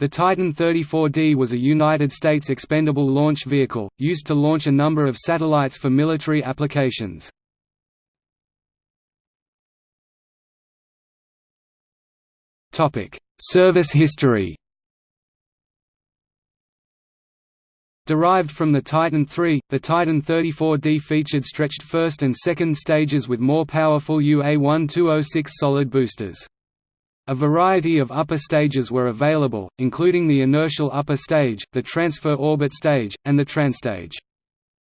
The Titan 34D was a United States expendable launch vehicle, used to launch a number of satellites for military applications. Service history Derived from the Titan III, the Titan 34D featured stretched first and second stages with more powerful UA-1206 solid boosters. A variety of upper stages were available, including the inertial upper stage, the transfer orbit stage, and the transtage.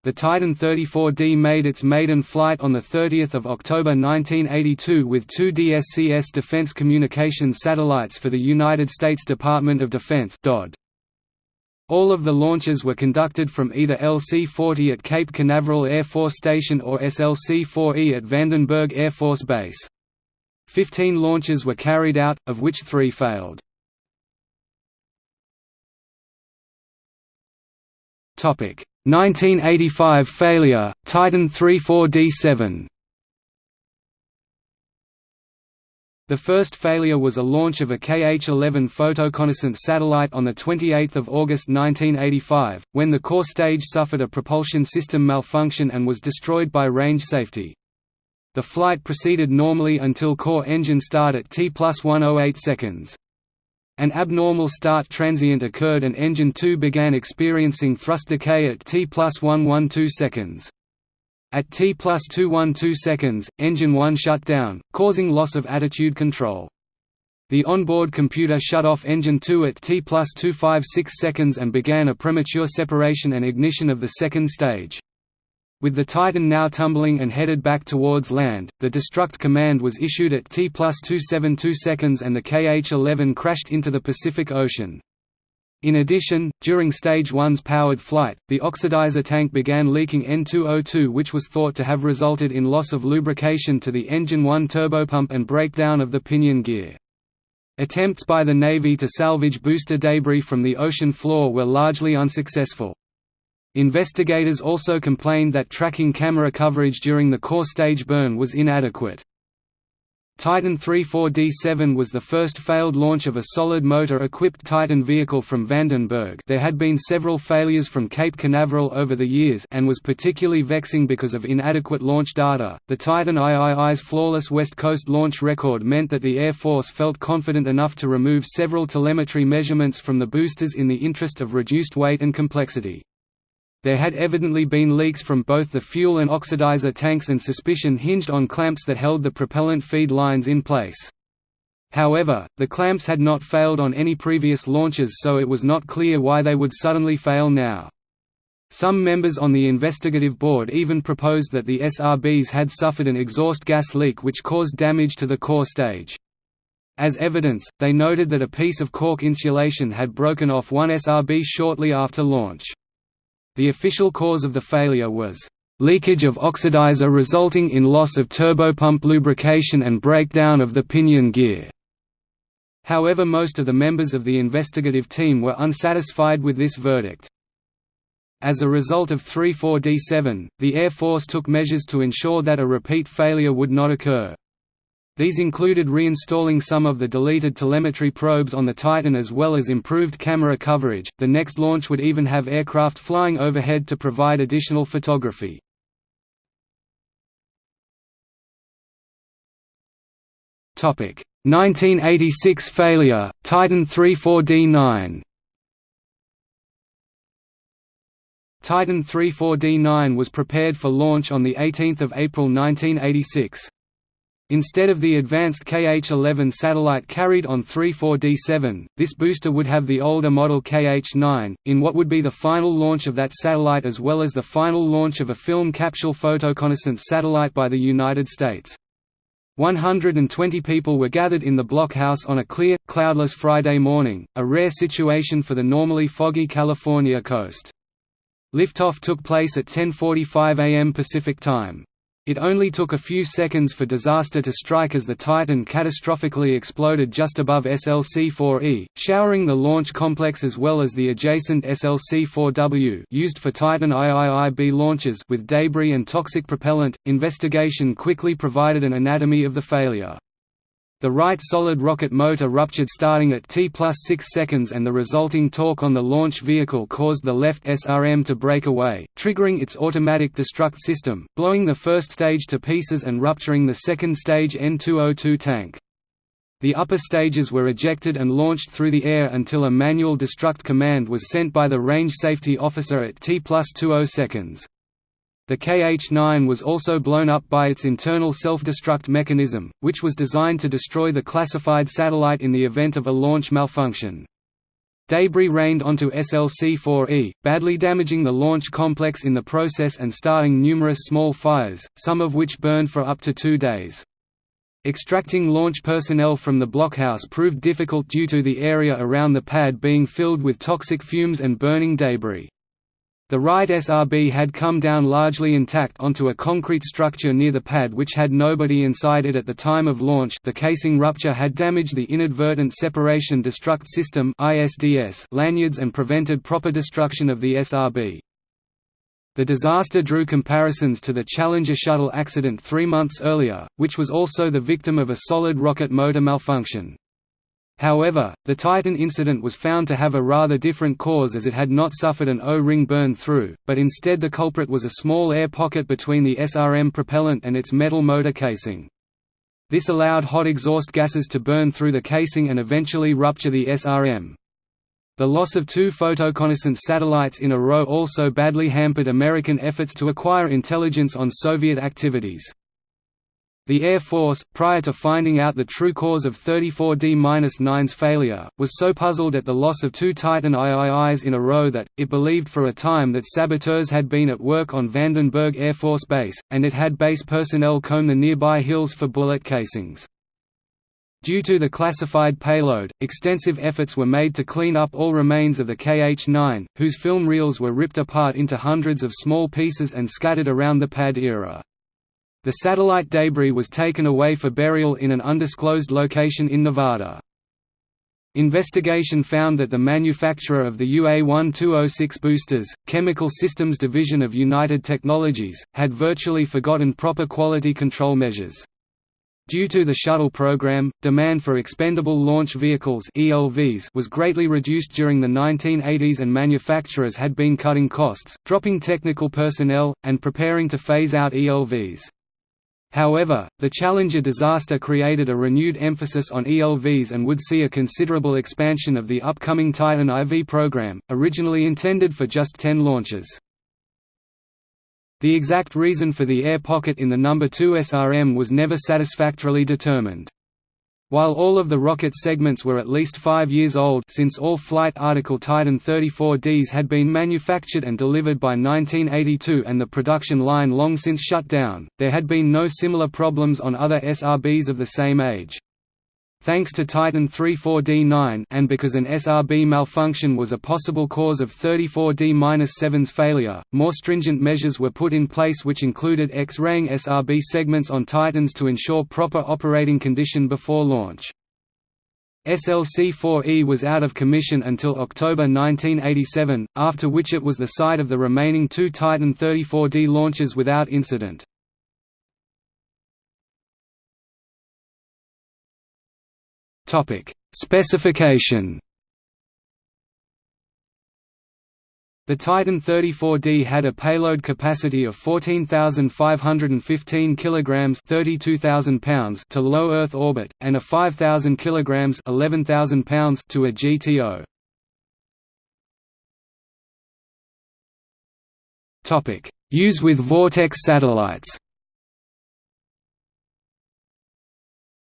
The Titan 34D made its maiden flight on 30 October 1982 with two DSCS Defense Communications satellites for the United States Department of Defense DOD. All of the launches were conducted from either LC-40 at Cape Canaveral Air Force Station or SLC-4E at Vandenberg Air Force Base. Fifteen launches were carried out, of which three failed. Topic 1985 failure, Titan 34D7 The first failure was a launch of a KH-11 photoreconnaissance satellite on 28 August 1985, when the core stage suffered a propulsion system malfunction and was destroyed by range safety. The flight proceeded normally until core engine start at T plus 108 seconds. An abnormal start transient occurred and engine 2 began experiencing thrust decay at T plus 112 seconds. At T plus 212 seconds, engine 1 shut down, causing loss of attitude control. The onboard computer shut off engine 2 at T plus 256 seconds and began a premature separation and ignition of the second stage. With the Titan now tumbling and headed back towards land, the destruct command was issued at T plus 272 seconds and the KH-11 crashed into the Pacific Ocean. In addition, during Stage 1's powered flight, the oxidizer tank began leaking N2O2 which was thought to have resulted in loss of lubrication to the engine 1 turbopump and breakdown of the pinion gear. Attempts by the Navy to salvage booster debris from the ocean floor were largely unsuccessful. Investigators also complained that tracking camera coverage during the core stage burn was inadequate. Titan 34D7 was the first failed launch of a solid motor-equipped Titan vehicle from Vandenberg there had been several failures from Cape Canaveral over the years and was particularly vexing because of inadequate launch data. The Titan III's flawless West Coast launch record meant that the Air Force felt confident enough to remove several telemetry measurements from the boosters in the interest of reduced weight and complexity. There had evidently been leaks from both the fuel and oxidizer tanks and suspicion hinged on clamps that held the propellant feed lines in place. However, the clamps had not failed on any previous launches so it was not clear why they would suddenly fail now. Some members on the investigative board even proposed that the SRBs had suffered an exhaust gas leak which caused damage to the core stage. As evidence, they noted that a piece of cork insulation had broken off one SRB shortly after launch. The official cause of the failure was leakage of oxidizer resulting in loss of turbopump lubrication and breakdown of the pinion gear. However most of the members of the investigative team were unsatisfied with this verdict. As a result of 34D7, the Air Force took measures to ensure that a repeat failure would not occur. These included reinstalling some of the deleted telemetry probes on the Titan as well as improved camera coverage. The next launch would even have aircraft flying overhead to provide additional photography. Topic: 1986 failure, Titan 34D9. Titan 34D9 was prepared for launch on the 18th of April 1986. Instead of the advanced KH-11 satellite carried on 34D7, this booster would have the older model KH-9, in what would be the final launch of that satellite as well as the final launch of a film capsule photoreconnaissance satellite by the United States. 120 people were gathered in the blockhouse on a clear, cloudless Friday morning, a rare situation for the normally foggy California coast. Liftoff took place at 10.45 am Pacific Time. It only took a few seconds for disaster to strike as the Titan catastrophically exploded just above SLC-4E, showering the launch complex as well as the adjacent SLC-4W used for Titan IIIB launches with debris and toxic propellant. Investigation quickly provided an anatomy of the failure. The right solid rocket motor ruptured starting at T plus 6 seconds and the resulting torque on the launch vehicle caused the left SRM to break away, triggering its automatic destruct system, blowing the first stage to pieces and rupturing the second stage N202 tank. The upper stages were ejected and launched through the air until a manual destruct command was sent by the range safety officer at T plus 20 seconds. The KH-9 was also blown up by its internal self-destruct mechanism, which was designed to destroy the classified satellite in the event of a launch malfunction. Debris rained onto SLC-4E, badly damaging the launch complex in the process and starting numerous small fires, some of which burned for up to two days. Extracting launch personnel from the blockhouse proved difficult due to the area around the pad being filled with toxic fumes and burning debris. The right SRB had come down largely intact onto a concrete structure near the pad which had nobody inside it at the time of launch the casing rupture had damaged the inadvertent separation destruct system lanyards and prevented proper destruction of the SRB. The disaster drew comparisons to the Challenger shuttle accident three months earlier, which was also the victim of a solid rocket motor malfunction. However, the Titan incident was found to have a rather different cause as it had not suffered an O-ring burn through, but instead the culprit was a small air pocket between the SRM propellant and its metal motor casing. This allowed hot exhaust gases to burn through the casing and eventually rupture the SRM. The loss of two photoreconnaissance satellites in a row also badly hampered American efforts to acquire intelligence on Soviet activities. The Air Force, prior to finding out the true cause of 34D-9's failure, was so puzzled at the loss of two Titan IIIs in a row that, it believed for a time that saboteurs had been at work on Vandenberg Air Force Base, and it had base personnel comb the nearby hills for bullet casings. Due to the classified payload, extensive efforts were made to clean up all remains of the KH-9, whose film reels were ripped apart into hundreds of small pieces and scattered around the pad era. The satellite debris was taken away for burial in an undisclosed location in Nevada. Investigation found that the manufacturer of the UA-1206 boosters, Chemical Systems Division of United Technologies, had virtually forgotten proper quality control measures. Due to the shuttle program, demand for expendable launch vehicles (ELVs) was greatly reduced during the 1980s and manufacturers had been cutting costs, dropping technical personnel, and preparing to phase out ELVs. However, the Challenger disaster created a renewed emphasis on ELVs and would see a considerable expansion of the upcoming Titan IV program, originally intended for just 10 launches. The exact reason for the air pocket in the number 2 SRM was never satisfactorily determined. While all of the rocket segments were at least five years old since all flight article Titan 34Ds had been manufactured and delivered by 1982 and the production line long since shut down, there had been no similar problems on other SRBs of the same age. Thanks to Titan 34D9 and because an SRB malfunction was a possible cause of 34D-7's failure, more stringent measures were put in place which included X-raying SRB segments on Titans to ensure proper operating condition before launch. SLC-4E was out of commission until October 1987, after which it was the site of the remaining two Titan 34D launches without incident. Topic: Specification. The Titan 34D had a payload capacity of 14,515 kilograms (32,000 pounds) to low Earth orbit and a 5,000 kilograms (11,000 pounds) to a GTO. Topic: Use with Vortex satellites.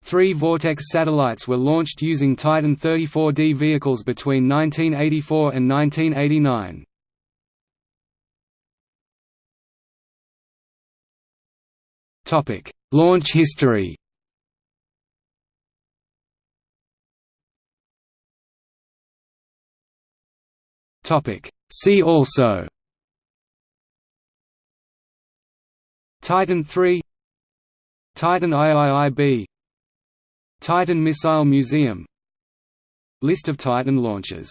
Three Vortex satellites were launched using Titan 34D vehicles between 1984 and 1989. Topic: Launch history. Topic: See also. Titan 3 Titan IIIB Titan Missile Museum. List of Titan launches